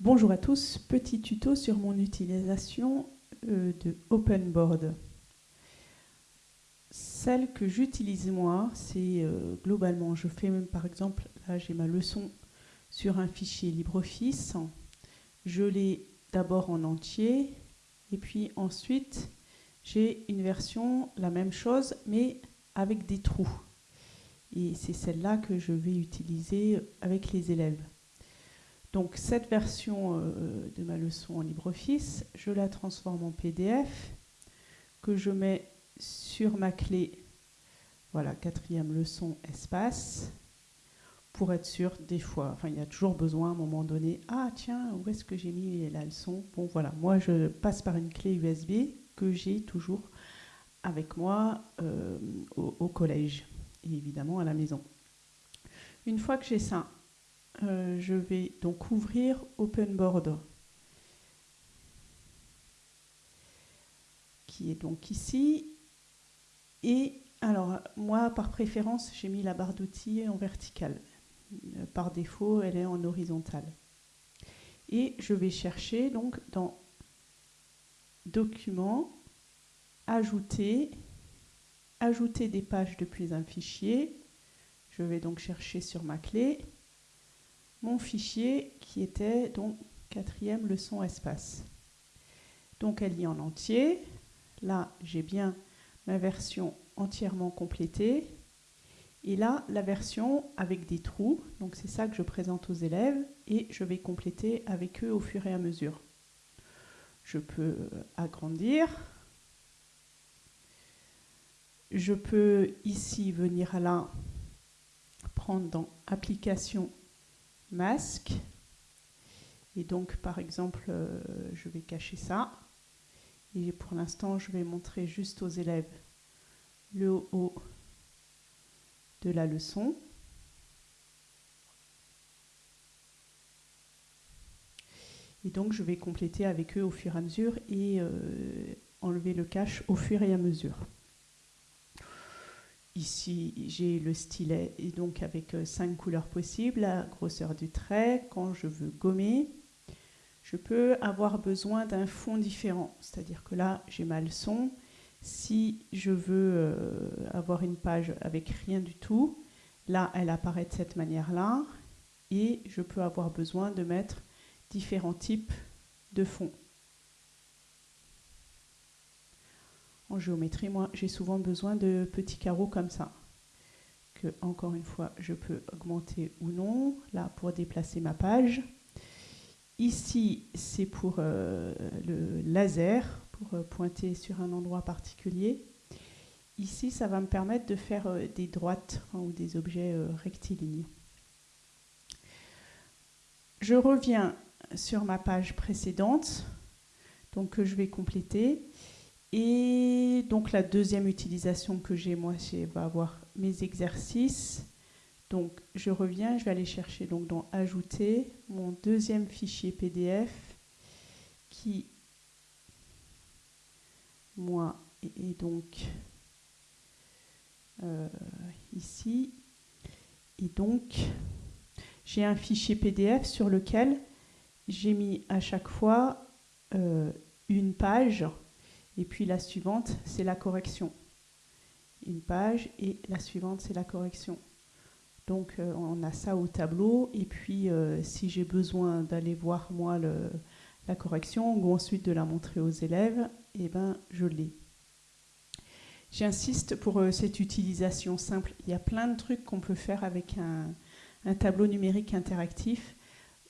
Bonjour à tous, petit tuto sur mon utilisation euh, de OpenBoard. Celle que j'utilise moi, c'est euh, globalement, je fais même par exemple, là j'ai ma leçon sur un fichier LibreOffice. Je l'ai d'abord en entier et puis ensuite j'ai une version, la même chose, mais avec des trous. Et c'est celle-là que je vais utiliser avec les élèves. Donc cette version euh, de ma leçon en LibreOffice, je la transforme en PDF que je mets sur ma clé, voilà, quatrième leçon, espace, pour être sûr, des fois, enfin il y a toujours besoin à un moment donné, ah tiens, où est-ce que j'ai mis la leçon? Bon voilà, moi je passe par une clé USB que j'ai toujours avec moi euh, au collège et évidemment à la maison. Une fois que j'ai ça, euh, je vais donc ouvrir OpenBoard, qui est donc ici. Et alors, moi, par préférence, j'ai mis la barre d'outils en verticale. Euh, par défaut, elle est en horizontale. Et je vais chercher donc dans Documents, Ajouter, Ajouter des pages depuis un fichier. Je vais donc chercher sur ma clé mon fichier qui était donc quatrième leçon espace. Donc elle lit en entier. Là, j'ai bien ma version entièrement complétée. Et là, la version avec des trous. Donc c'est ça que je présente aux élèves et je vais compléter avec eux au fur et à mesure. Je peux agrandir. Je peux ici venir à là, prendre dans Application masque. Et donc, par exemple, euh, je vais cacher ça. Et pour l'instant, je vais montrer juste aux élèves le haut de la leçon. Et donc, je vais compléter avec eux au fur et à mesure et euh, enlever le cache au fur et à mesure. Ici, j'ai le stylet et donc avec euh, cinq couleurs possibles, la grosseur du trait. Quand je veux gommer, je peux avoir besoin d'un fond différent. C'est-à-dire que là, j'ai ma leçon. Si je veux euh, avoir une page avec rien du tout, là, elle apparaît de cette manière-là. Et je peux avoir besoin de mettre différents types de fonds. En géométrie, moi, j'ai souvent besoin de petits carreaux comme ça. Que, encore une fois, je peux augmenter ou non. Là, pour déplacer ma page. Ici, c'est pour euh, le laser, pour euh, pointer sur un endroit particulier. Ici, ça va me permettre de faire euh, des droites ou des objets rectilignes. Je reviens sur ma page précédente, donc que je vais compléter. Et donc la deuxième utilisation que j'ai, moi, c'est va avoir mes exercices. Donc je reviens, je vais aller chercher donc dans Ajouter mon deuxième fichier PDF qui, moi, est donc euh, ici. Et donc, j'ai un fichier PDF sur lequel j'ai mis à chaque fois euh, une page et puis la suivante, c'est la correction. Une page et la suivante, c'est la correction. Donc euh, on a ça au tableau. Et puis euh, si j'ai besoin d'aller voir moi la correction ou ensuite de la montrer aux élèves, eh ben, je l'ai. J'insiste pour euh, cette utilisation simple. Il y a plein de trucs qu'on peut faire avec un tableau numérique interactif.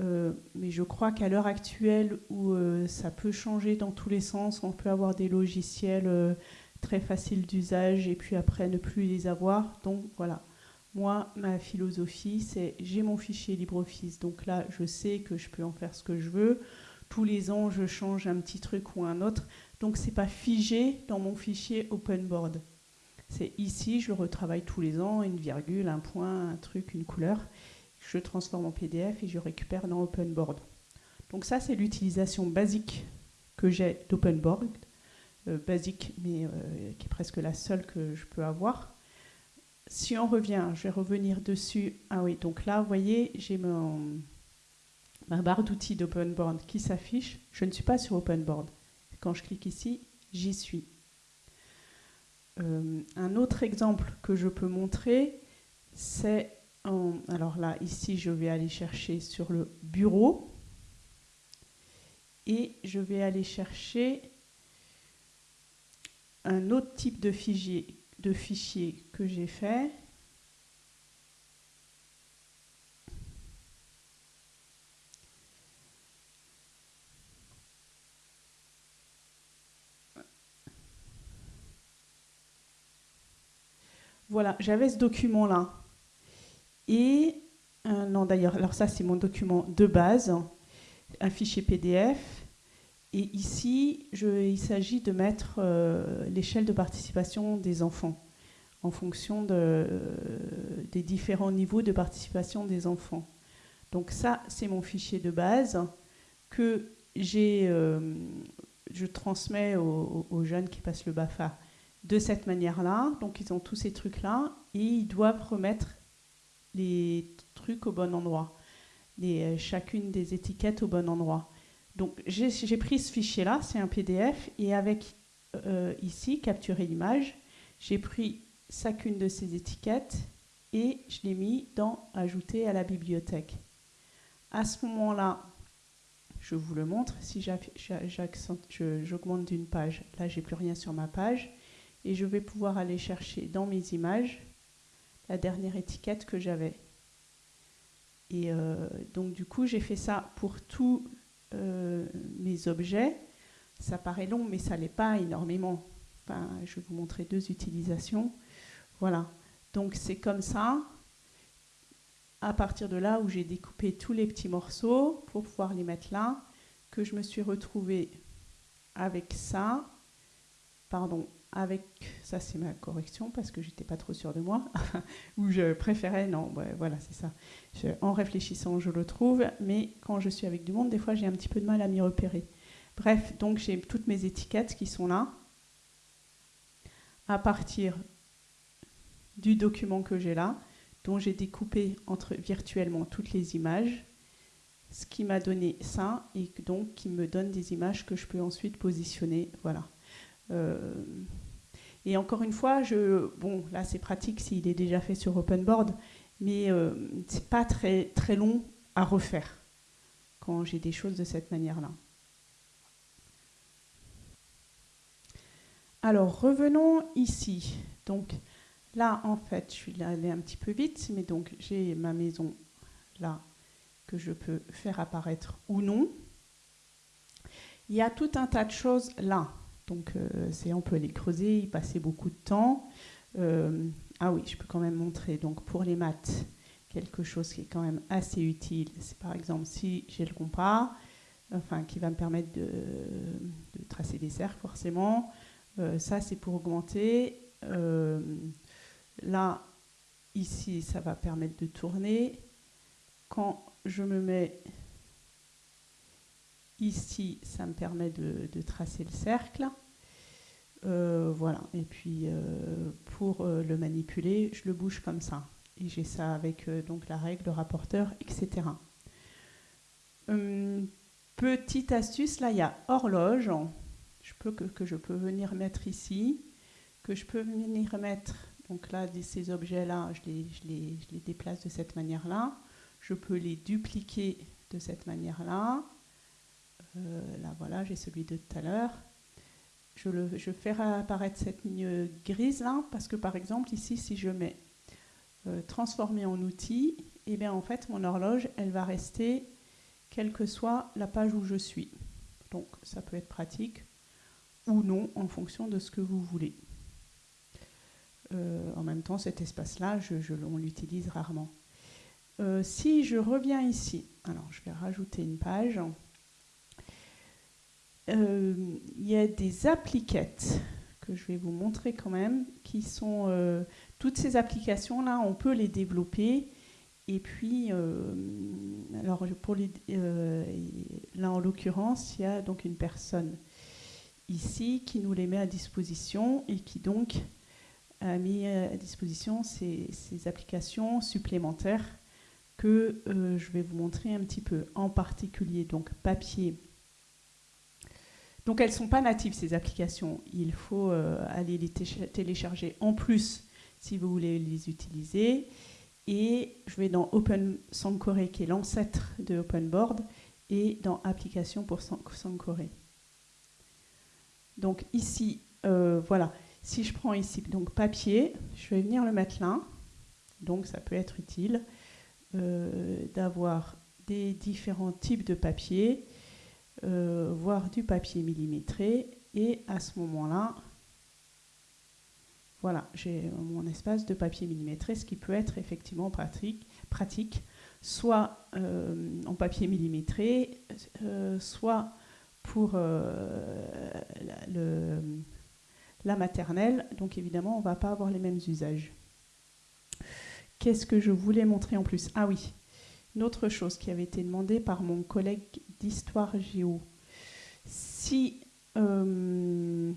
Euh, mais je crois qu'à l'heure actuelle où euh, ça peut changer dans tous les sens, on peut avoir des logiciels euh, très faciles d'usage et puis après ne plus les avoir. Donc voilà, moi, ma philosophie, c'est j'ai mon fichier LibreOffice, donc là, je sais que je peux en faire ce que je veux. Tous les ans, je change un petit truc ou un autre. Donc c'est pas figé dans mon fichier OpenBoard. C'est ici, je retravaille tous les ans, une virgule, un point, un truc, une couleur je transforme en PDF et je récupère dans OpenBoard. Donc ça, c'est l'utilisation basique que j'ai d'OpenBoard, euh, basique, mais euh, qui est presque la seule que je peux avoir. Si on revient, je vais revenir dessus. Ah oui, donc là, vous voyez, j'ai ma barre d'outils d'OpenBoard qui s'affiche. Je ne suis pas sur OpenBoard. Quand je clique ici, j'y suis. Euh, un autre exemple que je peux montrer, c'est alors là, ici, je vais aller chercher sur le bureau et je vais aller chercher un autre type de fichier, que j'ai fait. Voilà, j'avais ce document-là. Et, euh, non d'ailleurs, alors ça c'est mon document de base, un fichier PDF. Et ici, il s'agit de mettre euh, l'échelle de participation des enfants en fonction de, des différents niveaux de participation des enfants. Donc ça, c'est mon fichier de base que j'ai, euh, je transmets aux, aux, jeunes qui passent le BAFA de cette manière-là. Donc ils ont tous ces trucs-là et ils doivent remettre les trucs au bon endroit, euh, chacune des étiquettes au bon endroit. Donc j'ai pris ce fichier-là, c'est un PDF, et avec euh, ici, capturer l'image, j'ai pris chacune de ces étiquettes et je l'ai mis dans Ajouter à la bibliothèque. À ce moment-là, je vous le montre, si j'augmente d'une page, là j'ai plus rien sur ma page, et je vais pouvoir aller chercher dans mes images la dernière étiquette que j'avais. Et euh, donc du coup, j'ai fait ça pour tous euh, mes objets. Ça paraît long, mais ça l'est pas énormément. Je vais vous montrer deux utilisations. Voilà. Donc c'est comme ça, à partir de là où j'ai découpé tous les petits morceaux pour pouvoir les mettre là, que je me suis retrouvée avec ça, pardon, avec, ça c'est ma correction parce que j'étais pas trop sûre de moi, ou je préférais, non, voilà, c'est ça. en réfléchissant, je le trouve, mais quand je suis avec du monde, des fois j'ai un petit peu de mal à m'y repérer. Bref, donc j'ai toutes mes étiquettes qui sont là, à partir du document que j'ai là, dont j'ai découpé entre virtuellement toutes les images, ce qui m'a donné ça, et donc qui me donne des images que je peux ensuite positionner, voilà. Euh, et encore une fois, je, bon, là c'est pratique s'il est déjà fait sur OpenBoard, mais euh, c'est pas très, très long à refaire quand j'ai des choses de cette manière-là. Alors revenons ici. Donc là, en fait, je suis allée un petit peu vite, mais donc j'ai ma maison là que je peux faire apparaître ou non. Il y a tout un tas de choses là. Donc euh, on peut les creuser, y passer beaucoup de temps. Euh, ah oui, je peux quand même montrer. Donc pour les maths, quelque chose qui est quand même assez utile, c'est par exemple si j'ai le compas, enfin qui va me permettre de, tracer des cercles forcément. Euh, ça c'est pour augmenter. là, ici, ça va permettre de tourner. Quand je me mets Ici, ça me permet de, tracer le cercle. Euh, voilà. Et puis, euh, pour euh, le manipuler, je le bouge comme ça. Et j'ai ça avec donc la règle, le rapporteur, etc. Hum, petite astuce, là, il y a horloge je peux, que, je peux venir mettre ici, que je peux venir mettre, donc là, ces objets-là, je les, déplace de cette manière-là. Je peux les dupliquer de cette manière-là. Euh, là, voilà, j'ai celui de tout à l'heure. Je, je fais apparaître cette ligne grise là, parce que par exemple, ici, si je mets euh, transformer en outil, et eh bien en fait, mon horloge, elle va rester quelle que soit la page où je suis. Donc, ça peut être pratique ou non en fonction de ce que vous voulez. Euh, en même temps, cet espace-là, je, je, on l'utilise rarement. si je reviens ici, alors je vais rajouter une page. Euh, il y a des appliquettes que je vais vous montrer quand même, qui sont euh, toutes ces applications-là, on peut les développer. Et puis, euh, alors pour les, là en l'occurrence, il y a donc une personne ici qui nous les met à disposition et qui donc a mis à disposition ces, ces applications supplémentaires que je vais vous montrer un petit peu, en particulier donc papier. Donc elles ne sont pas natives ces applications, il faut euh, aller les télécharger en plus si vous voulez les utiliser. Et je vais dans Open Sankore qui est l'ancêtre de OpenBoard et dans Application pour Sankore. Donc ici, euh, voilà, si je prends ici donc papier, je vais venir le mettre là. Donc ça peut être utile euh, d'avoir des différents types de papier, euh, voire du papier millimétré. Et à ce moment-là, voilà, j'ai mon espace de papier millimétré, ce qui peut être effectivement pratique, soit en papier millimétré, soit pour le la maternelle, donc évidemment, on ne va pas avoir les mêmes usages. Qu'est-ce que je voulais montrer en plus? Ah oui, une autre chose qui avait été demandée par mon collègue d'histoire géo. Si euh,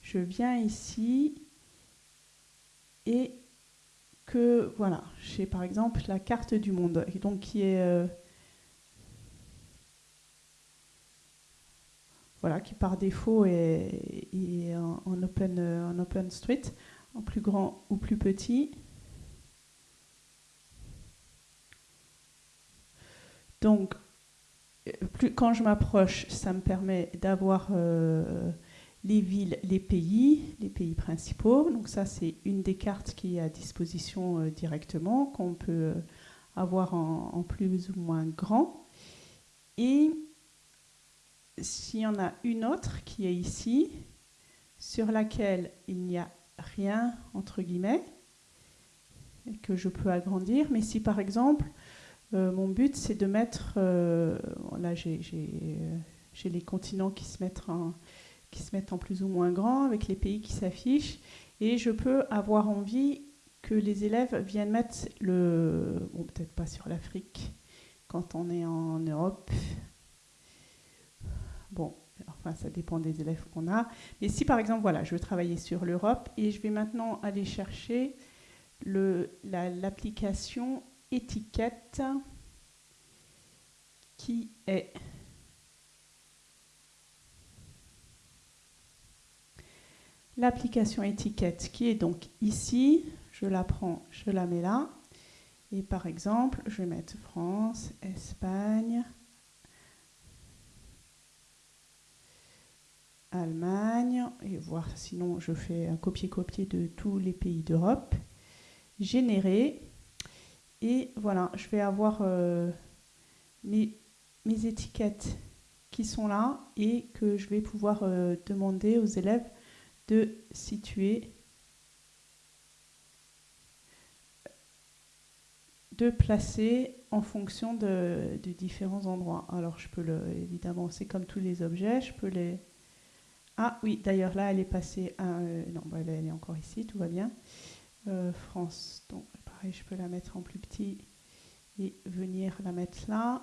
je viens ici et que, voilà, j'ai par exemple la carte du monde, donc qui est... Euh, voilà, qui par défaut est, en, open, en open street, en plus grand ou plus petit. Donc, plus, quand je m'approche, ça me permet d'avoir euh, les villes, les pays, les pays principaux. Donc ça, c'est une des cartes qui est à disposition euh, directement, qu'on peut euh, avoir en, en, plus ou moins grand. Et s'il y en a une autre qui est ici, sur laquelle il n'y a rien, entre guillemets, que je peux agrandir, mais si par exemple, euh, mon but c'est de mettre, euh, là j'ai les continents qui se, mettent en, qui se mettent en plus ou moins grand, avec les pays qui s'affichent, et je peux avoir envie que les élèves viennent mettre le, bon peut-être pas sur l'Afrique, quand on est en Europe, Bon, enfin, ça dépend des élèves qu'on a. Mais si, par exemple, voilà, je veux travailler sur l'Europe et je vais maintenant aller chercher l'application étiquette qui est l'application étiquette qui est donc ici, je la prends, je la mets là, et par exemple, je vais mettre France, Espagne, Allemagne, et voir sinon je fais un copier-copier de tous les pays d'Europe, générer, et voilà, je vais avoir euh, mes, étiquettes qui sont là et que je vais pouvoir euh, demander aux élèves de situer, de placer en fonction de, différents endroits. Alors je peux le, évidemment, c'est comme tous les objets, je peux les ah oui, d'ailleurs là, elle est passée à... Euh, non, bah, elle est encore ici, tout va bien. France, donc je peux la mettre en plus petit et venir la mettre là.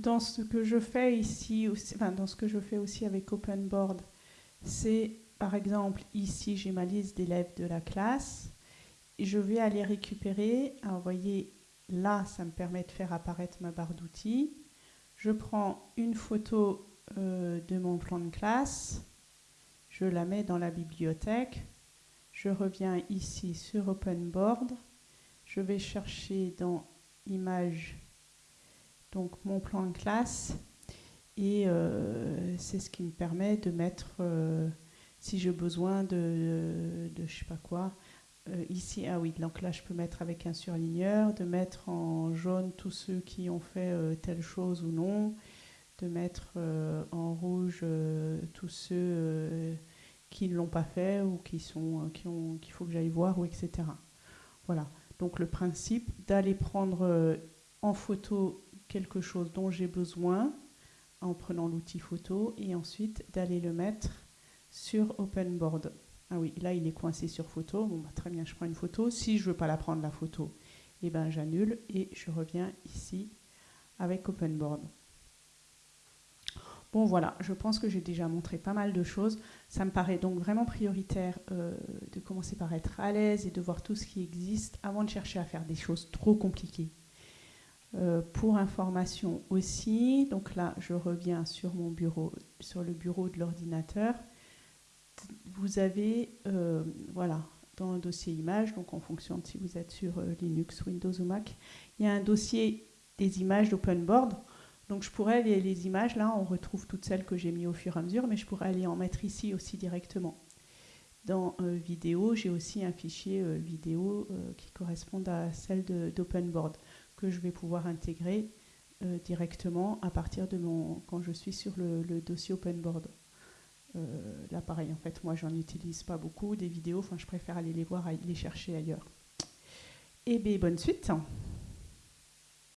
Dans ce que je fais ici, enfin, dans ce que je fais aussi avec OpenBoard, c'est par exemple ici j'ai ma liste d'élèves de la classe. Je vais aller récupérer. Alors, vous voyez, là, ça me permet de faire apparaître ma barre d'outils. Je prends une photo euh, de mon plan de classe, je la mets dans la bibliothèque, je reviens ici sur OpenBoard, je vais chercher dans Images donc mon plan de classe et euh, c'est ce qui me permet de mettre, euh, si j'ai besoin de, de, je sais pas quoi, euh, ici, ah oui, donc là je peux mettre avec un surligneur, de mettre en jaune tous ceux qui ont fait telle chose ou non, de mettre en rouge tous ceux qui ne l'ont pas fait ou qui sont, qui ont, qu'il faut que j'aille voir, ou etc. Voilà. Donc le principe d'aller prendre en photo quelque chose dont j'ai besoin en prenant l'outil photo et ensuite d'aller le mettre sur OpenBoard. Ah oui, là il est coincé sur photo. Bon, bah, très bien, je prends une photo. Si je veux pas la prendre la photo, eh ben j'annule et je reviens ici avec OpenBoard. Bon voilà, je pense que j'ai déjà montré pas mal de choses. Ça me paraît donc vraiment prioritaire euh, de commencer par être à l'aise et de voir tout ce qui existe avant de chercher à faire des choses trop compliquées. Euh, pour information aussi, donc là je reviens sur mon bureau, sur le bureau de l'ordinateur. Vous avez, euh, voilà, dans le dossier images, donc en fonction de si vous êtes sur Linux, Windows ou Mac, il y a un dossier des images d'OpenBoard. Donc je pourrais, les, les, images, là, on retrouve toutes celles que j'ai mis au fur et à mesure, mais je pourrais aller en mettre ici aussi directement. Dans euh, vidéo, j'ai aussi un fichier euh, vidéo euh, qui correspond à celle d'OpenBoard que je vais pouvoir intégrer directement à partir de mon quand je suis sur le, dossier OpenBoard. là, pareil, en fait, moi, j'en utilise pas beaucoup des vidéos. Enfin, je préfère aller les voir, les chercher ailleurs. Et eh bien, bonne suite.